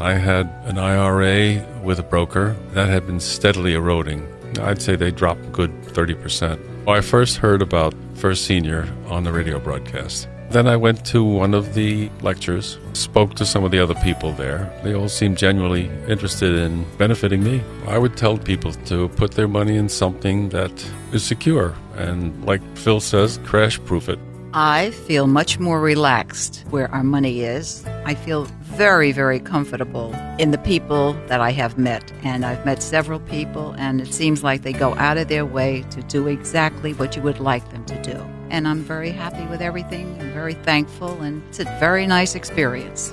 I had an IRA with a broker that had been steadily eroding. I'd say they dropped a good 30%. I first heard about First Senior on the radio broadcast. Then I went to one of the lectures, spoke to some of the other people there. They all seemed genuinely interested in benefiting me. I would tell people to put their money in something that is secure and, like Phil says, crash proof it. I feel much more relaxed where our money is. I feel very, very comfortable in the people that I have met. And I've met several people, and it seems like they go out of their way to do exactly what you would like them to do. And I'm very happy with everything and very thankful, and it's a very nice experience.